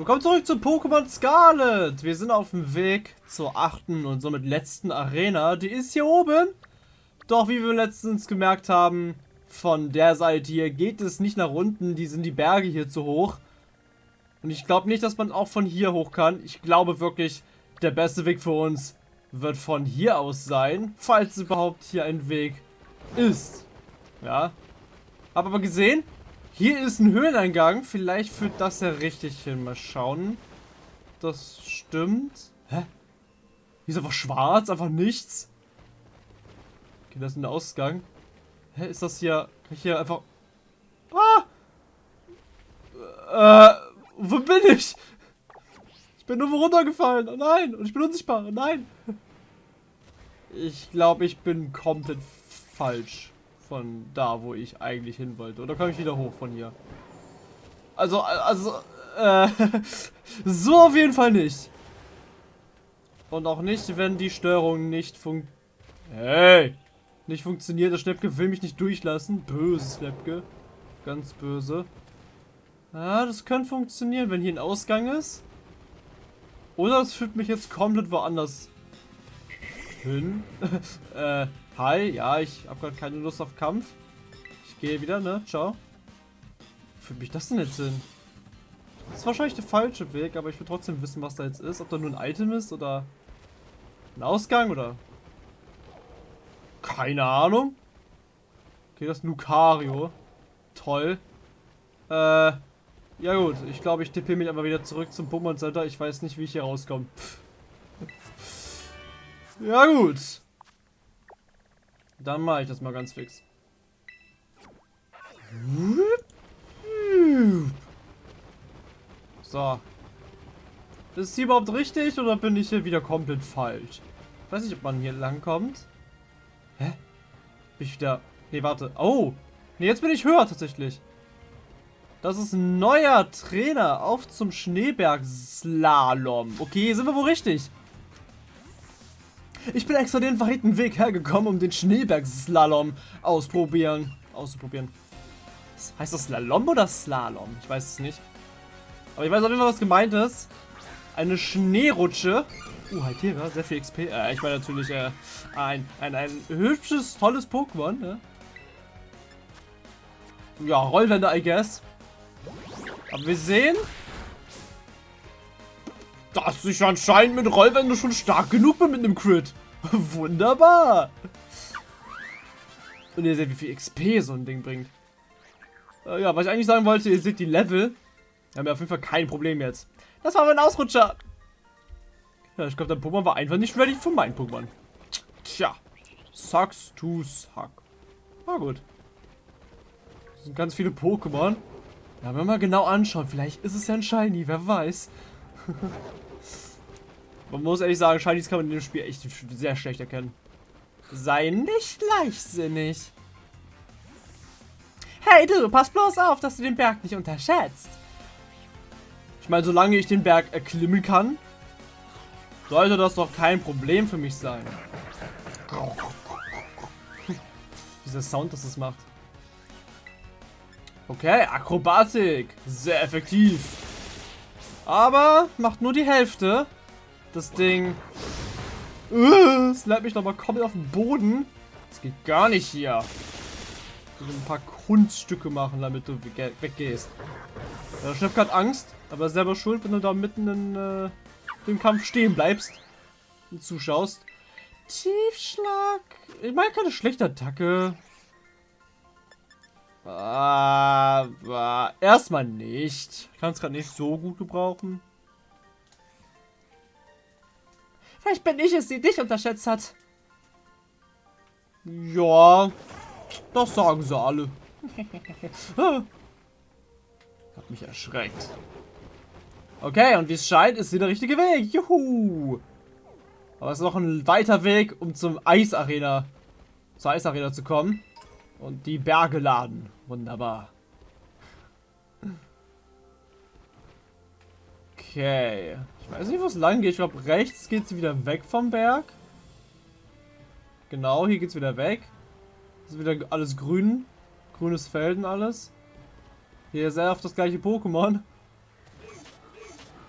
Willkommen zurück zu Pokémon Scarlet. Wir sind auf dem Weg zur achten und somit letzten Arena. Die ist hier oben. Doch wie wir letztens gemerkt haben, von der Seite hier geht es nicht nach unten. Die sind die Berge hier zu hoch. Und ich glaube nicht, dass man auch von hier hoch kann. Ich glaube wirklich, der beste Weg für uns wird von hier aus sein. Falls überhaupt hier ein Weg ist. Ja. Hab aber gesehen, hier ist ein Höhleneingang. Vielleicht führt das ja richtig hin. Mal schauen. Das stimmt. Hä? Hier ist einfach schwarz, einfach nichts. Okay, das ist ein Ausgang. Hä, ist das hier... Kann ich hier einfach... Ah! Äh, wo bin ich? Ich bin nur runtergefallen. Oh nein. Und ich bin unsichtbar. Oh nein. Ich glaube, ich bin komplett falsch von da, wo ich eigentlich hin wollte. Oder komme ich wieder hoch von hier? Also, also, äh, so auf jeden Fall nicht. Und auch nicht, wenn die Steuerung nicht fun hey, nicht funktioniert. Der Schnäppke will mich nicht durchlassen. Böse Schnäppke. Ganz böse. Ja, das könnte funktionieren, wenn hier ein Ausgang ist. Oder es führt mich jetzt komplett woanders hin. äh, Hi, ja, ich habe gerade keine Lust auf Kampf. Ich gehe wieder, ne? Ciao. Für mich das denn jetzt hin? Das ist wahrscheinlich der falsche Weg, aber ich will trotzdem wissen, was da jetzt ist. Ob da nur ein Item ist oder ein Ausgang oder... Keine Ahnung. Okay, das ist Lucario. Toll. Äh, ja gut. Ich glaube, ich tippe mich einfach wieder zurück zum Pokémon Center. Ich weiß nicht, wie ich hier rauskomme. ja gut. Dann mache ich das mal ganz fix. So. Ist hier überhaupt richtig oder bin ich hier wieder komplett falsch? Ich weiß nicht, ob man hier lang kommt. Hä? Bin ich wieder... Nee, warte. Oh! Nee, jetzt bin ich höher tatsächlich. Das ist ein neuer Trainer. Auf zum Schneeberg-Slalom. Okay, sind wir wohl richtig. Ich bin extra den weiten Weg hergekommen, um den Schneeberg-Slalom ausprobieren. Auszuprobieren. Heißt das Slalom oder Slalom? Ich weiß es nicht. Aber ich weiß auf jeden Fall, was gemeint ist. Eine Schneerutsche. Uh, Haltera, sehr viel XP. Äh, ich meine natürlich äh, ein, ein, ein hübsches, tolles Pokémon. Ne? Ja, Rollwände, I guess. Aber wir sehen, dass ich anscheinend mit Rollwände schon stark genug bin mit einem Crit. Wunderbar. Und ihr seht, wie viel XP so ein Ding bringt. Äh, ja, was ich eigentlich sagen wollte, ihr seht die Level. Wir haben ja auf jeden Fall kein Problem jetzt. Das war mein Ausrutscher. Ja, ich glaube, dein Pokémon war einfach nicht ready für mein Pokémon. Tja. Sucks to suck. Na gut. Das sind ganz viele Pokémon. Ja, wenn wir mal genau anschauen, vielleicht ist es ja ein Shiny, wer weiß. Man muss ehrlich sagen, Shinies kann man in dem Spiel echt sehr schlecht erkennen. Sei nicht leichtsinnig. Hey du, pass bloß auf, dass du den Berg nicht unterschätzt. Ich meine, solange ich den Berg erklimmen kann, sollte das doch kein Problem für mich sein. Dieser Sound, dass es macht. Okay, Akrobatik. Sehr effektiv. Aber macht nur die Hälfte. Das Ding. Uh, slap mich nochmal komplett auf den Boden. Das geht gar nicht hier. Ich ein paar Kunststücke machen, damit du weggehst. Der Chef hat Angst, aber selber schuld, wenn du da mitten in äh, dem Kampf stehen bleibst und zuschaust. Tiefschlag. Ich meine, keine schlechte Attacke. Aber erstmal nicht. Ich kann es gerade nicht so gut gebrauchen. Vielleicht bin ich es, die dich unterschätzt hat. Ja, das sagen sie alle. hat mich erschreckt. Okay, und wie es scheint, ist hier der richtige Weg. Juhu. Aber es ist noch ein weiter Weg, um zum Eisarena, zur Eisarena zu kommen. Und die Berge laden. Wunderbar. Okay. Ich weiß nicht, wo es lang geht. Ich glaube, rechts geht es wieder weg vom Berg. Genau, hier geht es wieder weg. Das ist wieder alles grün. Grünes Feld und alles. Hier ist sehr oft das gleiche Pokémon.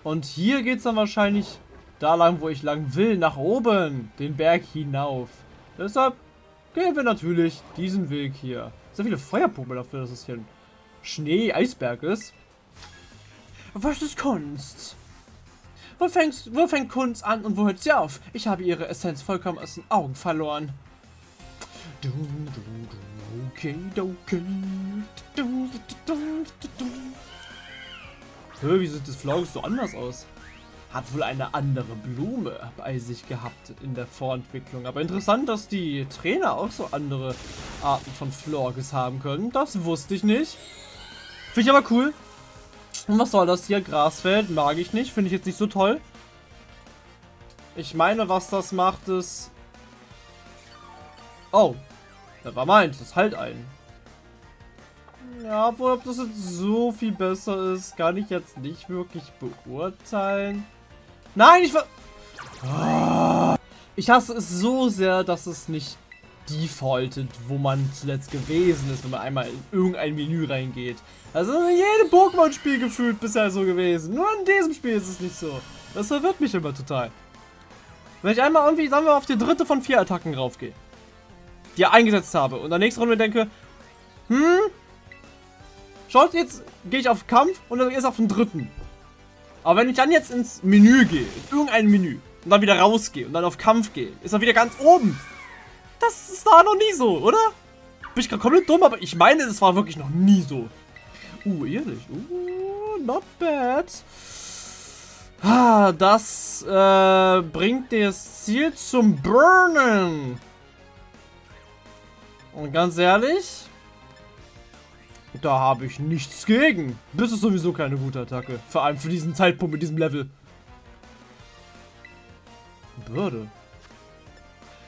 Und hier geht es dann wahrscheinlich da lang, wo ich lang will, nach oben, den Berg hinauf. Deshalb gehen wir natürlich diesen Weg hier. Sehr viele Feuerpumpe dafür, dass es hier ein Schnee-Eisberg ist. Was ist Kunst? Wo, fängst, wo fängt Kunst an und wo hört sie auf? Ich habe ihre Essenz vollkommen aus den Augen verloren. Du, du, du, okay, okay. Du, du, du, du, Hö, wie sieht das Flaugus so anders aus? Hat wohl eine andere Blume bei sich gehabt in der Vorentwicklung. Aber interessant, dass die Trainer auch so andere Arten von Florges haben können. Das wusste ich nicht. Finde ich aber cool. Und was soll das hier? Grasfeld? Mag ich nicht. Finde ich jetzt nicht so toll. Ich meine, was das macht, ist... Oh. Das war meins. Das halt ein. Ja, obwohl, ob das jetzt so viel besser ist, kann ich jetzt nicht wirklich beurteilen. Nein, ich war... Oh. Ich hasse es so sehr, dass es nicht defaultet, wo man zuletzt gewesen ist, wenn man einmal in irgendein Menü reingeht. Also in jedem Pokémon-Spiel gefühlt bisher so gewesen. Nur in diesem Spiel ist es nicht so. Das verwirrt mich immer total. Wenn ich einmal irgendwie, sagen wir, auf die dritte von vier Attacken raufgehe, die ich eingesetzt habe, und in der nächsten Runde denke, hm, schaut, jetzt gehe ich auf Kampf und dann erst auf den dritten. Aber wenn ich dann jetzt ins Menü gehe, in irgendein Menü, und dann wieder rausgehe und dann auf Kampf gehe, ist er wieder ganz oben. Das ist da noch nie so, oder? Bin ich gerade komplett dumm, aber ich meine, es war wirklich noch nie so. Uh, ehrlich. Uh, not bad. Ah, das äh, bringt das Ziel zum Burnen. Und ganz ehrlich, da habe ich nichts gegen. Das ist sowieso keine gute Attacke. Vor allem für diesen Zeitpunkt mit diesem Level. Bürde.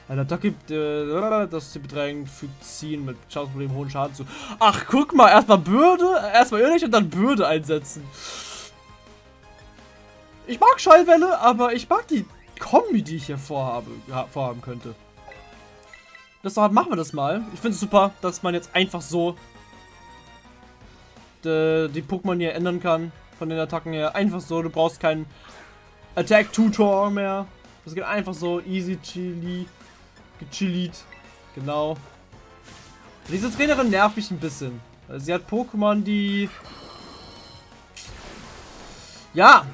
Eine Attacke, äh, das sie bedrängt, fügt ziehen mit Schadensproblem hohen Schaden zu. Ach, guck mal, erstmal Bürde, erstmal irrlich und dann Bürde einsetzen. Ich mag Schallwelle, aber ich mag die Kombi, die ich hier vorhabe, vorhaben könnte. Deshalb machen wir das mal. Ich finde es super, dass man jetzt einfach so die, die Pokémon hier ändern kann. Von den Attacken her. Einfach so, du brauchst keinen Attack-Tutor mehr. Das geht einfach so easy chili. Gechillit. Genau. Diese Trainerin nervt mich ein bisschen. Sie hat Pokémon, die... Ja.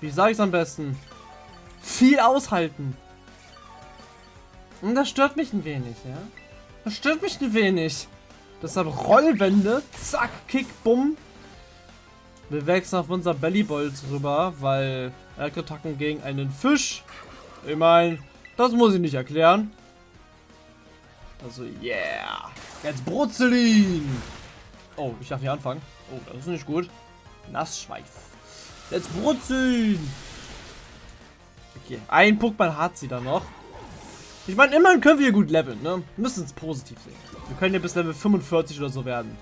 Wie sage ich es am besten? Viel aushalten. Und das stört mich ein wenig, ja. Das stört mich ein wenig. Deshalb Rollwände. Zack, Kick, Bumm. Wir wechseln auf unser Bellybolt rüber, weil Elektrotacken gegen einen Fisch. Ich meine, das muss ich nicht erklären. Also, yeah. Jetzt Brutzelin. Oh, ich darf hier anfangen. Oh, das ist nicht gut. Nassschweif. Jetzt Brutzeln. Okay, ein Pokémon hat sie dann noch. Ich meine, immerhin können wir hier gut leveln, ne? Müssen es positiv sehen. Wir können ja bis Level 45 oder so werden.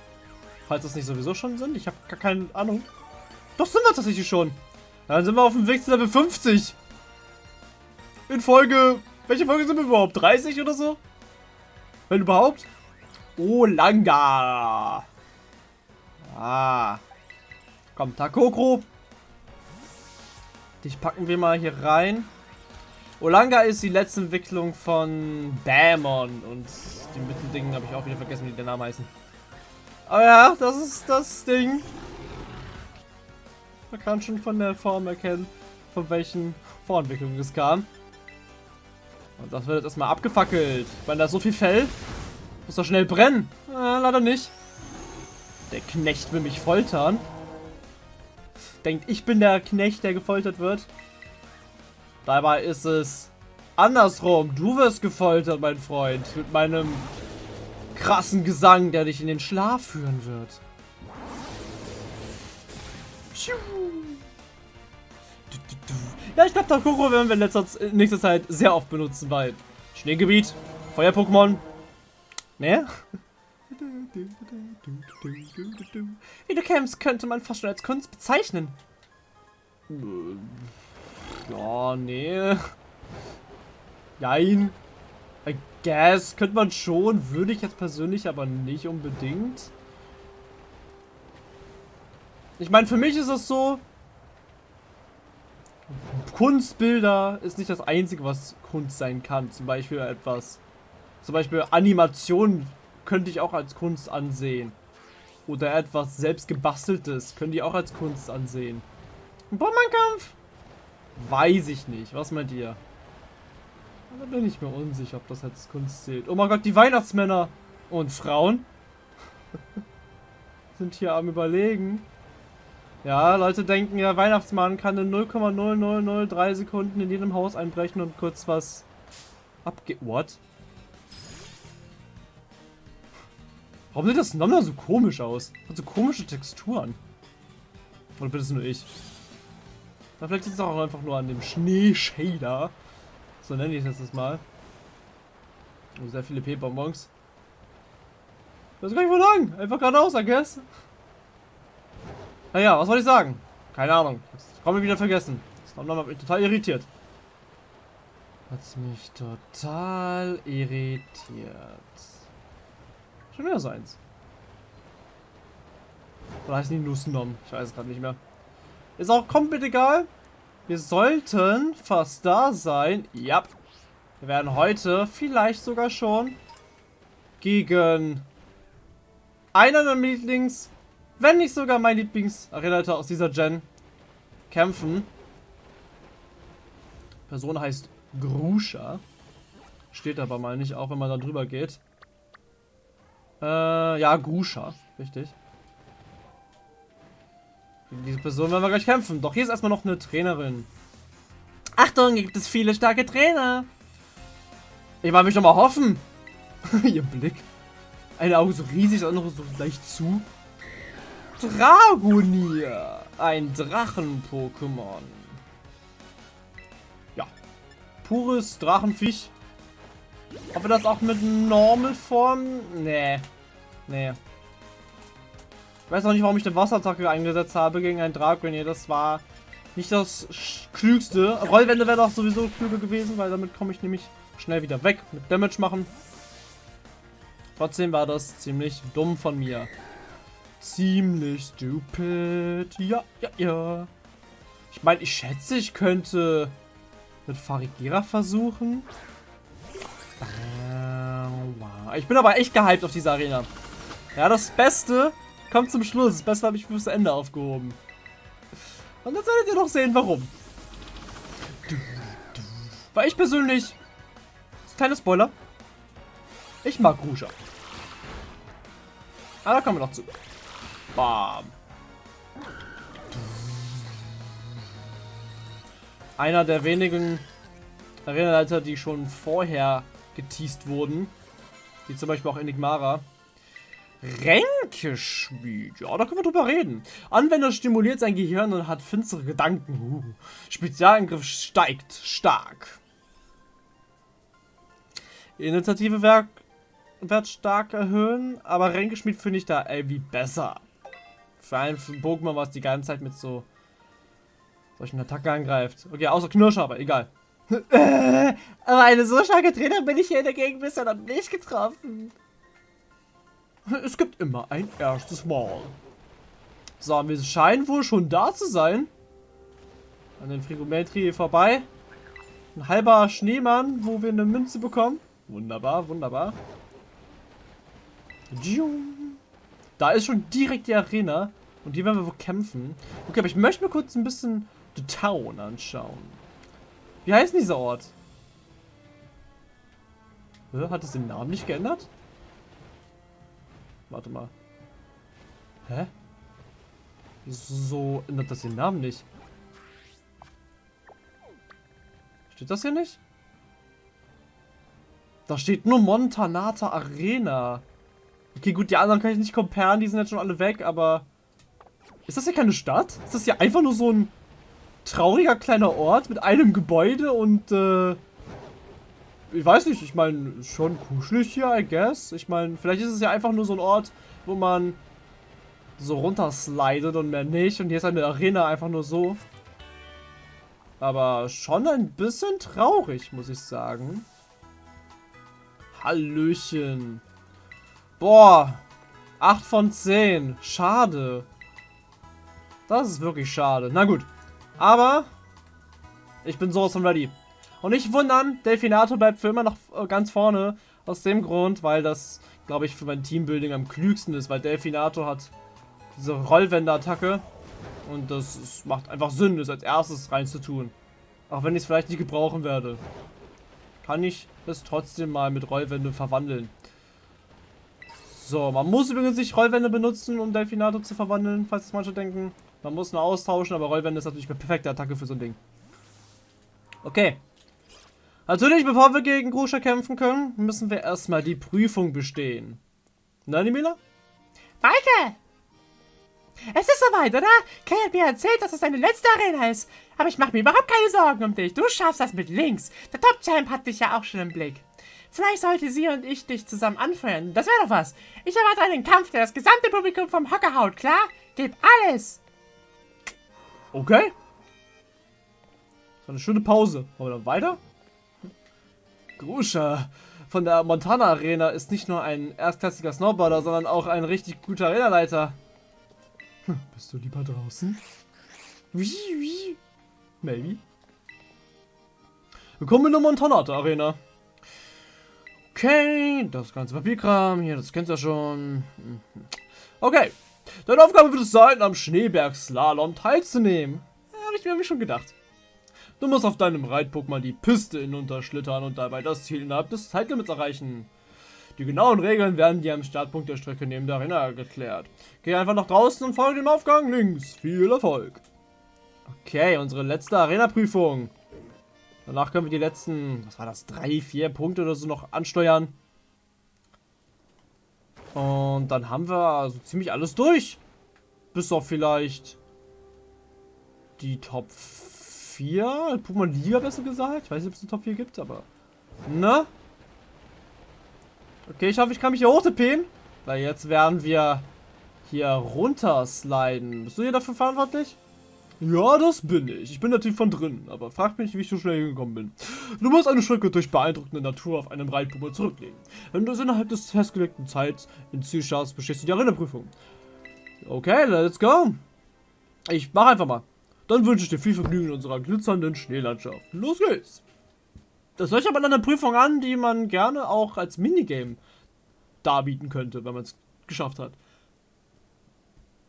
Falls das nicht sowieso schon sind. Ich habe gar keine Ahnung. Doch sind wir tatsächlich schon. Dann sind wir auf dem Weg zu Level 50. In Folge... Welche Folge sind wir überhaupt? 30 oder so? Wenn überhaupt? Oh, Langa. Ah. Komm, Takokro. Dich packen wir mal hier rein. Olanga ist die letzte Entwicklung von Bamon. Und die Mittendingen habe ich auch wieder vergessen, wie der Name heißen. Aber ja, das ist das Ding. Man kann schon von der Form erkennen, von welchen Vorentwicklungen es kam. Und das wird jetzt erstmal abgefackelt. Weil da so viel Fell. Muss doch schnell brennen. Äh, leider nicht. Der Knecht will mich foltern. Denkt, ich bin der Knecht, der gefoltert wird. Dabei ist es andersrum. Du wirst gefoltert, mein Freund. Mit meinem krassen Gesang, der dich in den Schlaf führen wird. Ja, ich glaube, Takuro werden wir in letzter, in nächster Zeit sehr oft benutzen, weil Schneegebiet, Feuer-Pokémon, ne? Kämpfst, könnte man fast schon als Kunst bezeichnen. Ja, nee. Nein. I guess. Könnte man schon. Würde ich jetzt persönlich aber nicht unbedingt. Ich meine, für mich ist es so, Kunstbilder ist nicht das Einzige, was Kunst sein kann. Zum Beispiel etwas, zum Beispiel Animation könnte ich auch als Kunst ansehen. Oder etwas selbst gebasteltes könnte ich auch als Kunst ansehen. Bombenkampf? Weiß ich nicht. Was meint ihr? Da bin ich mir unsicher, ob das als Kunst zählt. Oh mein Gott, die Weihnachtsmänner und Frauen sind hier am überlegen. Ja, Leute denken ja, Weihnachtsmann kann in 0,0003 Sekunden in jedem Haus einbrechen und kurz was abge... What? Warum sieht das Nommer so komisch aus? Hat so komische Texturen. Oder bin es nur ich? Na, vielleicht ist es auch einfach nur an dem Schneeshader. So nenne ich das jetzt mal. Oh, sehr viele P-Bonbons. Das kann ich wohl sagen. Einfach geradeaus, I guess. Naja, was soll ich sagen? Keine Ahnung. Das haben wir wieder vergessen. Das hat mich total irritiert. Hat mich total irritiert. Schon wieder so eins. Oder heißt die Nussnom? Ich weiß es gerade nicht mehr. Ist auch komplett egal. Wir sollten fast da sein. Ja. Wir werden heute vielleicht sogar schon gegen einer der Lieblings wenn nicht sogar mein Lieblingsarena aus dieser Gen, kämpfen. Person heißt Grusha. Steht aber mal nicht, auch wenn man da drüber geht. Äh, ja, Grusha. Richtig. Diese Person werden wir gleich kämpfen. Doch hier ist erstmal noch eine Trainerin. Achtung, gibt es viele starke Trainer. Ich war mich doch mal hoffen. Ihr Blick. Eine Auge so riesig, das andere so leicht zu. Dragonier. Ein Drachen-Pokémon. Ja. Pures Drachenviech. Ob wir das auch mit Normal-Form? Nee. Nee. Ich weiß auch nicht, warum ich eine Wasserattacke eingesetzt habe gegen ein Dragonier. Das war nicht das Klügste. Rollwände wäre doch sowieso klüger gewesen, weil damit komme ich nämlich schnell wieder weg mit Damage machen. Trotzdem war das ziemlich dumm von mir. Ziemlich stupid. Ja, ja, ja. Ich meine, ich schätze, ich könnte mit Farigera versuchen. Äh, ich bin aber echt gehypt auf diese Arena. Ja, das Beste kommt zum Schluss. Beste habe ich fürs Ende aufgehoben. Und jetzt werdet ihr noch sehen, warum. Weil ich persönlich... Kleiner Spoiler. Ich mag Rusha. Aber da kommen wir noch zu. Bam. Einer der wenigen Arenaleiter, die schon vorher geteased wurden. Wie zum Beispiel auch Enigmara. Ränkeschmied. Ja, da können wir drüber reden. Anwender stimuliert sein Gehirn und hat finstere Gedanken. Spezialangriff steigt stark. Initiative Werk wird stark erhöhen, aber Ränkeschmied finde ich da irgendwie besser. Vor allem für ein Pokémon, was die ganze Zeit mit so solchen Attacken angreift. Okay, außer Knirscher, aber egal. aber eine so starke Trainer bin ich hier in der Gegend bisher noch nicht getroffen. Es gibt immer ein erstes Mal. So, wir scheinen wohl schon da zu sein. An den Frigometri vorbei. Ein halber Schneemann, wo wir eine Münze bekommen. Wunderbar, wunderbar. Da ist schon direkt die Arena. Und hier werden wir wohl kämpfen. Okay, aber ich möchte mir kurz ein bisschen The Town anschauen. Wie heißt dieser Ort? Hat es den Namen nicht geändert? Warte mal. Hä? Wieso ändert das den Namen nicht? Steht das hier nicht? Da steht nur Montanata Arena. Okay, gut, die anderen kann ich nicht comparen, die sind jetzt schon alle weg, aber... Ist das hier keine Stadt? Ist das hier einfach nur so ein trauriger kleiner Ort mit einem Gebäude und äh, ich weiß nicht, ich meine, schon kuschelig hier, I guess. Ich meine, vielleicht ist es ja einfach nur so ein Ort, wo man so runterslidet und mehr nicht. Und hier ist eine Arena einfach nur so. Aber schon ein bisschen traurig, muss ich sagen. Hallöchen. Boah. 8 von 10. Schade. Das ist wirklich schade. Na gut. Aber Ich bin sowas von ready. Und nicht wundern, Delfinato bleibt für immer noch äh, ganz vorne. Aus dem Grund, weil das, glaube ich, für mein Teambuilding am klügsten ist. Weil Delfinato hat diese Rollwände-Attacke. Und das ist, macht einfach Sinn, das als erstes reinzutun. Auch wenn ich es vielleicht nicht gebrauchen werde. Kann ich es trotzdem mal mit Rollwände verwandeln. So, man muss übrigens nicht Rollwände benutzen, um Delfinato zu verwandeln, falls es manche denken. Man muss nur austauschen, aber Rollwände ist natürlich eine perfekte Attacke für so ein Ding. Okay. Natürlich, bevor wir gegen Gruscha kämpfen können, müssen wir erstmal die Prüfung bestehen. Na, Nimila? Maike! Es ist soweit, oder? Kay hat mir erzählt, dass es deine letzte Arena ist. Aber ich mache mir überhaupt keine Sorgen um dich. Du schaffst das mit links. Der Top-Champ hat dich ja auch schon im Blick. Vielleicht sollte sie und ich dich zusammen anfeuern. Das wäre doch was. Ich erwarte einen Kampf, der das gesamte Publikum vom Hocker haut, klar? Gib alles. Okay. So eine schöne Pause. Wollen wir dann weiter? Gruscha von der Montana Arena ist nicht nur ein erstklassiger Snowboarder, sondern auch ein richtig guter Arenaleiter. Hm, bist du lieber draußen? Maybe. Willkommen in der Montanata Arena. Okay, das ganze Papierkram hier, das kennst du ja schon. Okay, deine Aufgabe wird es sein, am Schneeberg-Slalom teilzunehmen. Ja, Habe ich mir schon gedacht. Du musst auf deinem Reit-Pokémon die Piste hinunterschlittern und dabei das Ziel innerhalb des Zeitlimits erreichen. Die genauen Regeln werden dir am Startpunkt der Strecke neben der Arena geklärt. Geh einfach nach draußen und folge dem Aufgang links. Viel Erfolg. Okay, unsere letzte Arena-Prüfung. Danach können wir die letzten, was war das, drei, vier Punkte oder so noch ansteuern. Und dann haben wir also ziemlich alles durch. Bis auf vielleicht die Top 4. Pokémon Liga besser gesagt. Ich weiß nicht, ob es eine Top 4 gibt, aber... Ne? Okay, ich hoffe, ich kann mich hier hochtippen. Weil jetzt werden wir hier runter sliden. Bist du hier dafür verantwortlich? Ja, das bin ich. Ich bin natürlich von drin, aber frag mich, wie ich so schnell hingekommen bin. Du musst eine Strecke durch beeindruckende Natur auf einem Reitpummel zurücklegen. Wenn du es innerhalb des festgelegten Zeit in Ziel schaffst, bestehst du die Erinnerprüfung. Okay, let's go. Ich mach einfach mal. Dann wünsche ich dir viel Vergnügen in unserer glitzernden Schneelandschaft. Los geht's! Das hört sich aber an eine Prüfung an, die man gerne auch als Minigame darbieten könnte, wenn man es geschafft hat.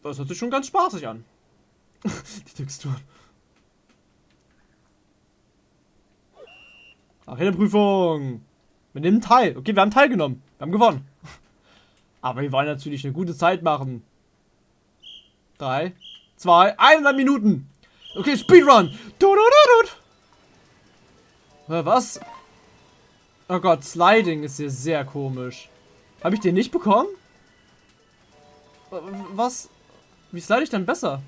Das hört sich schon ganz spaßig an. die Texturen. Arena-Prüfung. Wir nehmen teil. Okay, wir haben teilgenommen. Wir haben gewonnen. Aber wir wollen natürlich eine gute Zeit machen. Drei, zwei, 100 Minuten. Okay, Speedrun. Du, du, du, was? Oh Gott, Sliding ist hier sehr komisch. Habe ich den nicht bekommen? Was? Wie slide ich denn besser?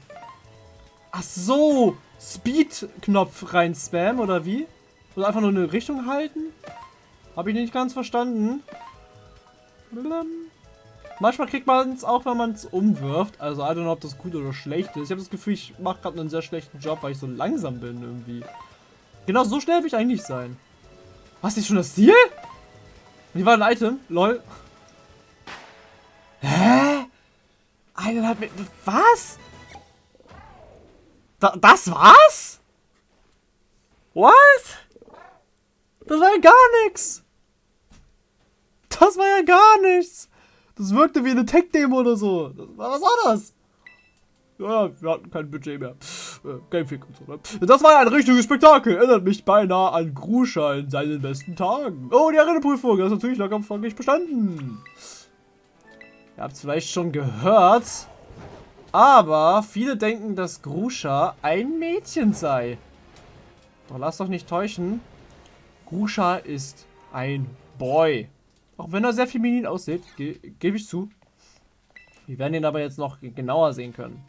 Ach so, Speed-Knopf rein spam oder wie? Oder einfach nur eine Richtung halten? Habe ich nicht ganz verstanden. Manchmal kriegt man es auch, wenn man es umwirft. Also, I don't know, ob das gut oder schlecht ist. Ich habe das Gefühl, ich mache gerade einen sehr schlechten Job, weil ich so langsam bin irgendwie. Genau, so schnell will ich eigentlich sein. Was, ist schon das Ziel? Wie war ein Item? Lol. Hä? Eineinhalb Meter. Was? Da, das war's? What? Das war ja gar nichts. Das war ja gar nichts. Das wirkte wie eine Tech-Demo oder so. Das, was war das? Ja, wir hatten kein Budget mehr. Äh, Gamefick und so, ne? Das war ein richtiges Spektakel. Erinnert mich beinahe an Gruscha in seinen besten Tagen. Oh, die Areneprüfung. Das ist natürlich locker folglich bestanden. Ihr habt es vielleicht schon gehört. Aber viele denken, dass Gruscha ein Mädchen sei. Doch lass doch nicht täuschen. Gruscha ist ein Boy. Auch wenn er sehr feminin aussieht, ge gebe ich zu. Wir werden ihn aber jetzt noch genauer sehen können.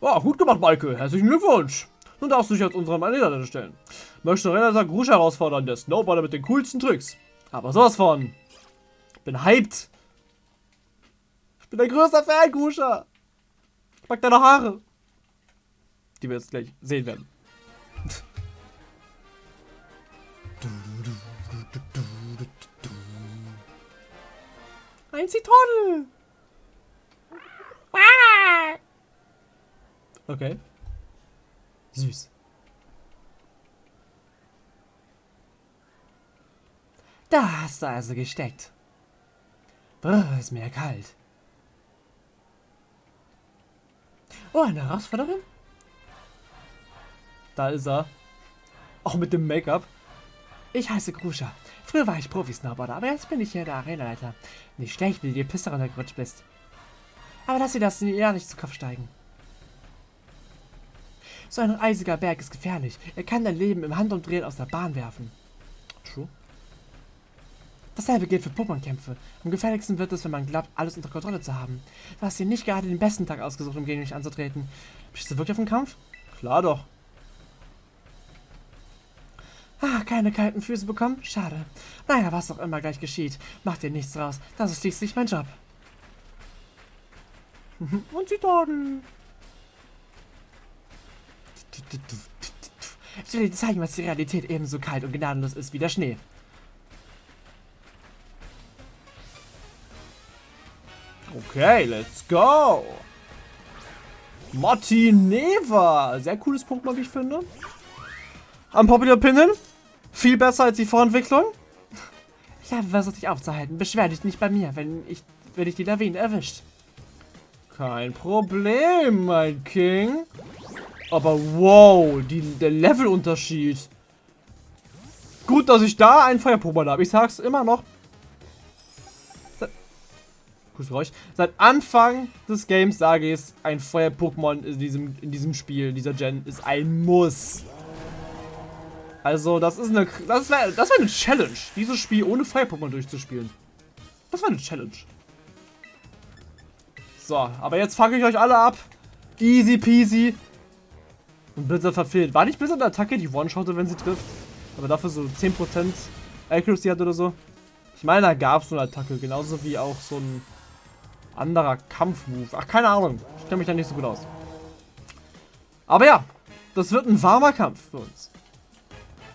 Oh, gut gemacht, Maike. Herzlichen Glückwunsch. Nun darfst du dich als unseren Anleiter stellen. Möchte Renata Grusch herausfordern, der Snowboarder mit den coolsten Tricks. Aber sowas von. Bin hyped. Ich bin der größte Fan, Gruscha. Ich mag deine Haare. Die wir jetzt gleich sehen werden. Ein Zitronen! Okay. Süß. Da hast du also gesteckt. Brr, ist mir kalt. Oh, eine Herausforderin? Da ist er. Auch mit dem Make-up. Ich heiße Gruscha. Früher war ich Profi-Snowboarder, aber jetzt bin ich hier der Arenaleiter. Nicht schlecht, wie du die Piste runtergerutscht bist. Aber lass dir das ja nicht zu Kopf steigen. So ein eisiger Berg ist gefährlich. Er kann dein Leben im Handumdrehen aus der Bahn werfen. True. Dasselbe gilt für Pokémon-Kämpfe. Am gefährlichsten wird es, wenn man glaubt, alles unter Kontrolle zu haben. Du hast dir nicht gerade den besten Tag ausgesucht, um gegen mich anzutreten. Bist du wirklich auf den Kampf? Klar doch. Ah, keine kalten Füße bekommen? Schade. Naja, was auch immer gleich geschieht. Mach dir nichts draus. Das ist schließlich mein Job. Und sie Toten. Ich will dir zeigen, was die Realität ebenso kalt und gnadenlos ist wie der Schnee. Okay, let's go. Martineva. Sehr cooles Pokémon, wie ich finde. Unpopular Opinion. Viel besser als die Vorentwicklung. Ich habe versucht, dich aufzuhalten. Beschwer dich nicht bei mir, wenn ich, wenn ich die Lawine erwischt. Kein Problem, mein King. Aber wow, die, der Levelunterschied. Gut, dass ich da einen Feuer-Pokémon habe. Ich sag's immer noch. Kussgeräusch. Seit Anfang des Games sage ich es, ein Feuer-Pokémon in diesem, in diesem Spiel, dieser Gen, ist ein Muss. Also, das ist eine. Das wäre das wär eine Challenge, dieses Spiel ohne Feuer-Pokémon durchzuspielen. Das war eine Challenge. So, aber jetzt fange ich euch alle ab. Easy peasy. Und Blizzard verfehlt. War nicht Blizzard eine Attacke, die one-shottet, wenn sie trifft? Aber dafür so 10% Accuracy hat oder so? Ich meine, da gab es so eine Attacke. Genauso wie auch so ein anderer Kampfmove. Ach, keine Ahnung. Ich kenne mich da nicht so gut aus. Aber ja, das wird ein warmer Kampf für uns.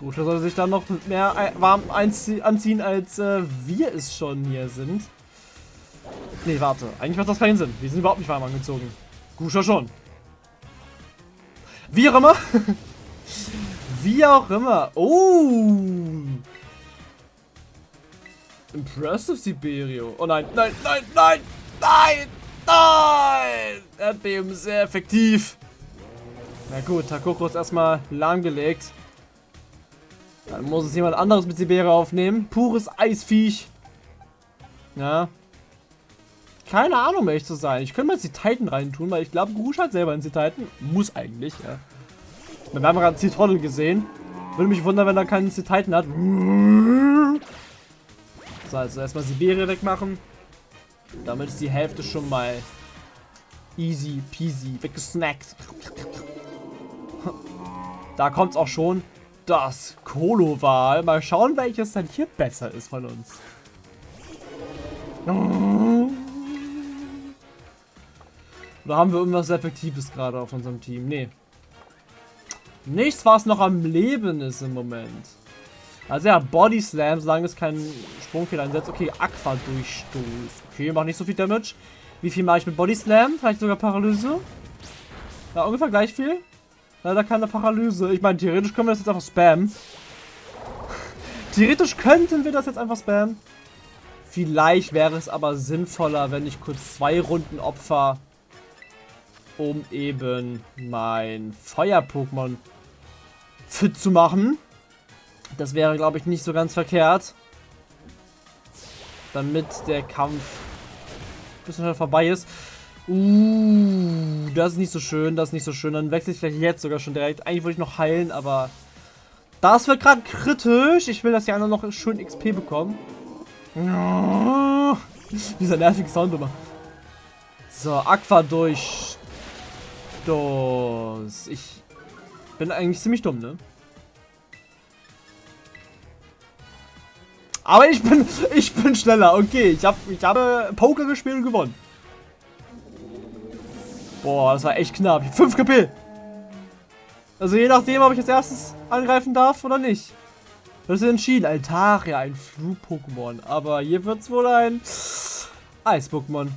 Gut, da sollte sich dann noch mehr warm anziehen, als äh, wir es schon hier sind. Nee, warte. Eigentlich macht das keinen Sinn. Wir sind überhaupt nicht warm angezogen. Guscher schon. Wie auch immer. Wie auch immer. Oh. Impressive Siberio. Oh nein, nein, nein, nein, nein, nein. Erdbeben sehr effektiv. Na gut, Takoko ist erstmal lahmgelegt. Dann muss es jemand anderes mit Siberia aufnehmen. Pures Eisviech. Ja. Keine Ahnung, um ehrlich zu sein. Ich könnte mal jetzt die Titan reintun, weil ich glaube, Gurush hat selber einen Titan. Muss eigentlich, ja. Wir haben gerade Zitronen gesehen. Würde mich wundern, wenn er keinen Titan hat. So, also erstmal Siberia wegmachen. Damit ist die Hälfte schon mal easy peasy weggesnackt. Da kommt es auch schon. Das Kolo-Wahl. Mal schauen, welches dann hier besser ist von uns. Oder haben wir irgendwas Effektives gerade auf unserem Team? Nee. Nichts, was noch am Leben ist im Moment. Also ja, Body Slam, solange es keinen Sprungfehler einsetzt. Okay, Aqua Durchstoß. Okay, macht nicht so viel Damage. Wie viel mache ich mit Body Slam? Vielleicht sogar Paralyse? Ja, ungefähr gleich viel. Leider keine Paralyse. Ich meine, theoretisch können wir das jetzt einfach spammen. theoretisch könnten wir das jetzt einfach spammen. Vielleicht wäre es aber sinnvoller, wenn ich kurz zwei Runden opfer, um eben mein Feuer-Pokémon fit zu machen. Das wäre, glaube ich, nicht so ganz verkehrt. Damit der Kampf ein bisschen vorbei ist. Uh, das ist nicht so schön, das ist nicht so schön. Dann wechsle ich vielleicht jetzt sogar schon direkt. Eigentlich wollte ich noch heilen, aber das wird gerade kritisch. Ich will, dass die anderen noch schön XP bekommen. Dieser nervige Sound immer. So, Aqua durch. Dos. Ich bin eigentlich ziemlich dumm, ne? Aber ich bin, ich bin schneller. Okay, ich habe ich habe Poker gespielt und gewonnen. Boah, das war echt knapp. 5 KP. Also je nachdem, ob ich als erstes angreifen darf oder nicht. Das ist entschieden. Altaria, ein Flug-Pokémon. Aber hier wird es wohl ein Eis-Pokémon.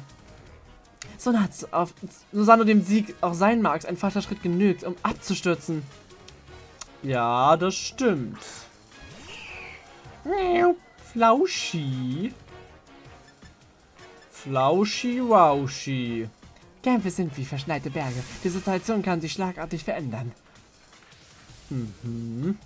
So hat auf Susanne dem Sieg auch sein mag, ein falscher Schritt genügt, um abzustürzen. Ja, das stimmt. Flauschi. Flauschi Kämpfe sind wie verschneite Berge. Die Situation kann sich schlagartig verändern. Mhm.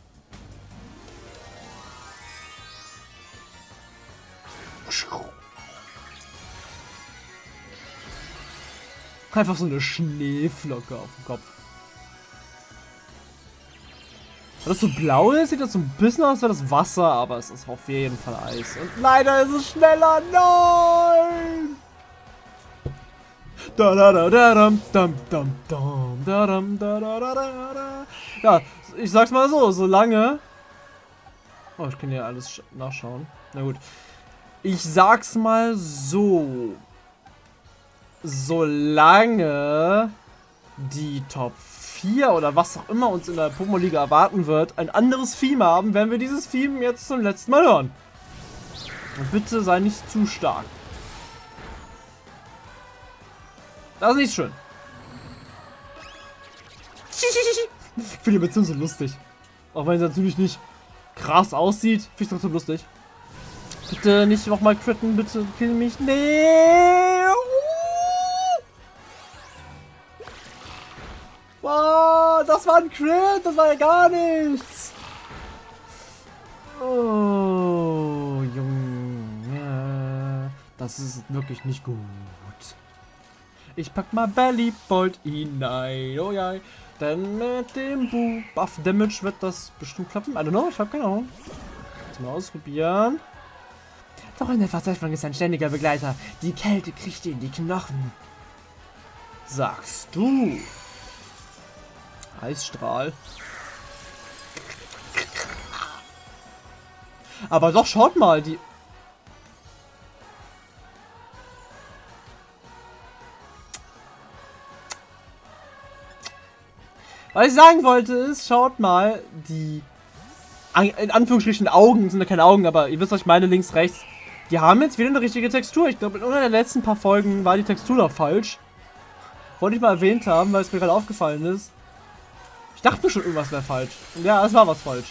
Einfach so eine Schneeflocke auf dem Kopf. Weil das so blau ist, sieht das so ein bisschen aus wie das Wasser, aber es ist auf jeden Fall Eis. Und leider ist es schneller. Nein! Ja, ich sag's mal so, solange. Oh, ich kann ja alles nachschauen. Na gut. Ich sag's mal so. Solange die Top 4 oder was auch immer uns in der Pokémon-Liga erwarten wird, ein anderes Theme haben, werden wir dieses Theme jetzt zum letzten Mal hören. Und bitte sei nicht zu stark. Das ist nicht schön. Ich finde die Beziehung so lustig. Auch wenn sie natürlich nicht krass aussieht, finde ich trotzdem lustig. Bitte nicht nochmal critten, bitte kill mich. Nee! Oh, das war ein Crit, das war ja gar nichts. Oh, Junge. Das ist wirklich nicht gut. Ich pack mal Bellybolt hinein. Oh ja. Denn mit dem Buff Damage wird das bestimmt klappen. I don't know, ich hab keine Ahnung. Jetzt mal ausprobieren. Doch eine Verzweiflung ist ein ständiger Begleiter. Die Kälte kriegt dir in die Knochen. Sagst du. Eisstrahl. Aber doch, schaut mal, die... Was ich sagen wollte ist, schaut mal, die in Anführungsstrichen Augen, sind ja keine Augen, aber ihr wisst, was ich meine, links, rechts. Die haben jetzt wieder eine richtige Textur. Ich glaube, in einer der letzten paar Folgen war die Textur noch falsch. Wollte ich mal erwähnt haben, weil es mir gerade aufgefallen ist. Ich dachte mir schon, irgendwas wäre falsch. Und ja, es war was falsch.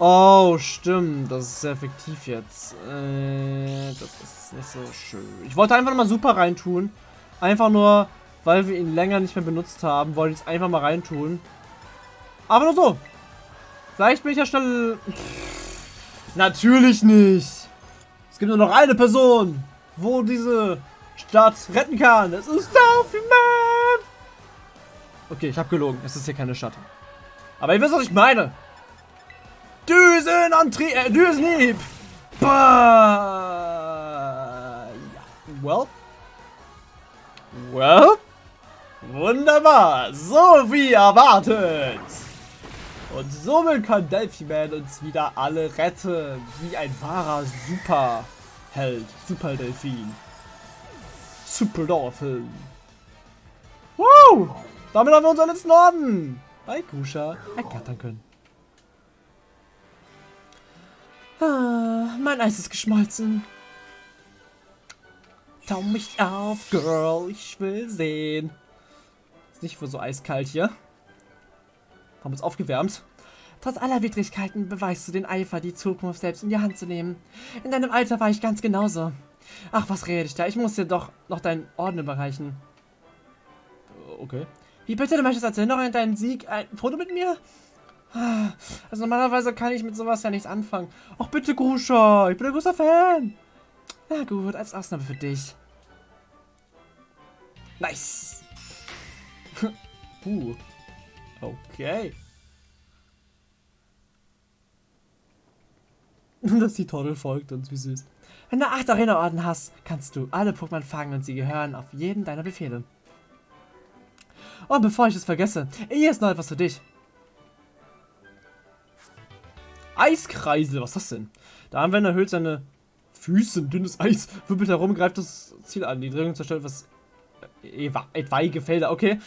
Oh, stimmt. Das ist sehr effektiv jetzt. Äh, das ist nicht so schön. Ich wollte einfach mal super reintun. Einfach nur, weil wir ihn länger nicht mehr benutzt haben, wollte ich es einfach mal reintun. Aber nur so. Vielleicht bin ich ja schnell... Pff, natürlich nicht. Es gibt nur noch eine Person, wo diese Stadt retten kann. Es ist Delphi Man. Okay, ich habe gelogen. Es ist hier keine Stadt. Aber ihr wisst, was ich meine. Düsenantrieb, äh, Düsenhieb. Bah. Ja. Well. Well. Wunderbar. So wie erwartet. Und somit kann Delphi-Man uns wieder alle retten. Wie ein wahrer Superheld. Super Delfin. Super Dolphin. Wow! Damit haben wir unseren letzten Orden bei Kusha ergattern können. Ah, mein Eis ist geschmolzen. Tau mich auf, Girl. Ich will sehen. Ist nicht wohl so eiskalt hier. Haben uns aufgewärmt. Trotz aller Widrigkeiten beweist du den Eifer, die Zukunft selbst in die Hand zu nehmen. In deinem Alter war ich ganz genauso. Ach, was rede ich da? Ich muss dir doch noch deinen Orden überreichen. Okay. Wie bitte, du möchtest als Erinnerung an deinen Sieg ein Foto mit mir? Also normalerweise kann ich mit sowas ja nichts anfangen. Ach bitte, Grusha, ich bin ein großer Fan. Na gut, als Ausnahme für dich. Nice. Puh. Okay. Dass die Torte folgt uns, wie süß. Wenn du acht Arena-Orden hast, kannst du alle Pokémon fangen und sie gehören auf jeden deiner Befehle. Und bevor ich es vergesse, hier ist noch etwas für dich. Eiskreisel, was ist das denn? Der Anwender erhöht seine Füße, dünnes Eis, wirbelt herum, greift das Ziel an. Die Drehung zerstört etwas etwaige Felder. Okay,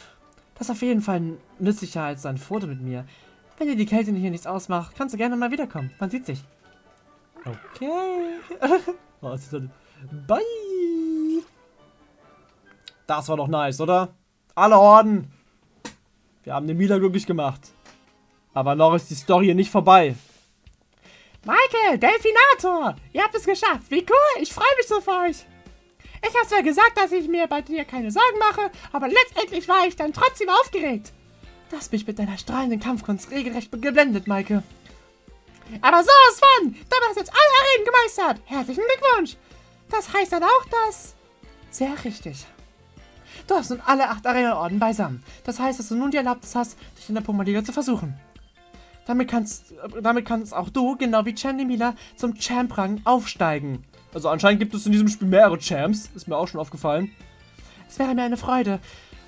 das ist auf jeden Fall nützlicher als ein Foto mit mir. Wenn dir die Kälte hier nichts ausmacht, kannst du gerne mal wiederkommen. Man sieht sich. Okay. oh, Bye. Das war doch nice, oder? Alle Horden. Wir haben den Mila glücklich gemacht. Aber noch ist die Story nicht vorbei. Michael, Delfinator! Ihr habt es geschafft. Wie cool. Ich freue mich so für euch. Ich habe zwar gesagt, dass ich mir bei dir keine Sorgen mache, aber letztendlich war ich dann trotzdem aufgeregt. Du hast mich mit deiner strahlenden Kampfkunst regelrecht geblendet, Maike. Aber sowas von! Du hast jetzt alle Arenen gemeistert! Herzlichen Glückwunsch! Das heißt dann auch, dass... Sehr richtig. Du hast nun alle acht Arena-Orden beisammen. Das heißt, dass du nun die Erlaubnis hast, dich in der Puma-Liga zu versuchen. Damit kannst, damit kannst auch du, genau wie Chandy Mila, zum Champ-Rang aufsteigen. Also anscheinend gibt es in diesem Spiel mehrere Champs. Ist mir auch schon aufgefallen. Es wäre mir eine Freude,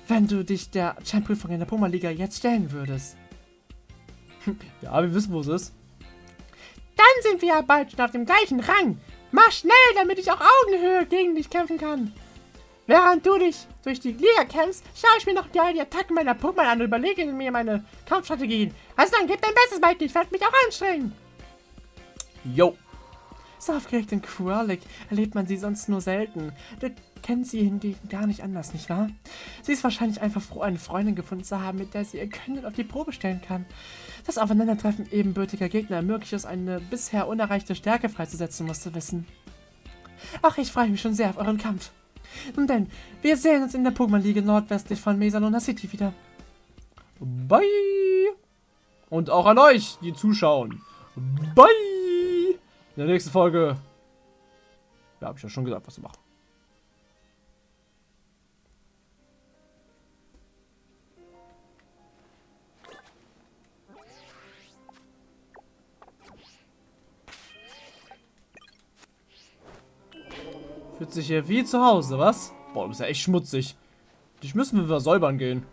wenn du dich der Champ-Prüfung in der Puma-Liga jetzt stellen würdest. Ja, wir wissen, wo es ist. Dann sind wir ja bald schon auf dem gleichen Rang. Mach schnell, damit ich auch Augenhöhe gegen dich kämpfen kann. Während du dich durch die Liga kämpfst, schaue ich mir noch die, Attacken meiner Pokémon an und überlege mir meine Kampfstrategien. Also dann gib dein Bestes, Mike. Ich werde mich auch anstrengen. Yo. So aufgeregt in Quirlic erlebt man sie sonst nur selten. Du kennst sie hingegen gar nicht anders, nicht wahr? Sie ist wahrscheinlich einfach froh, eine Freundin gefunden zu haben, mit der sie ihr Können auf die Probe stellen kann. Das Aufeinandertreffen ebenbürtiger Gegner ermöglicht es, eine bisher unerreichte Stärke freizusetzen, musst du wissen. Ach, ich freue mich schon sehr auf euren Kampf. Nun denn, wir sehen uns in der Pokémon-Liga nordwestlich von Mesalona City wieder. Bye. Und auch an euch, die zuschauen. Bye. In der nächsten Folge. Ja, habe ich ja schon gesagt, was zu machen. Fühlt sich hier wie zu Hause, was? Boah, du bist ja echt schmutzig. Dich müssen wir versäubern gehen.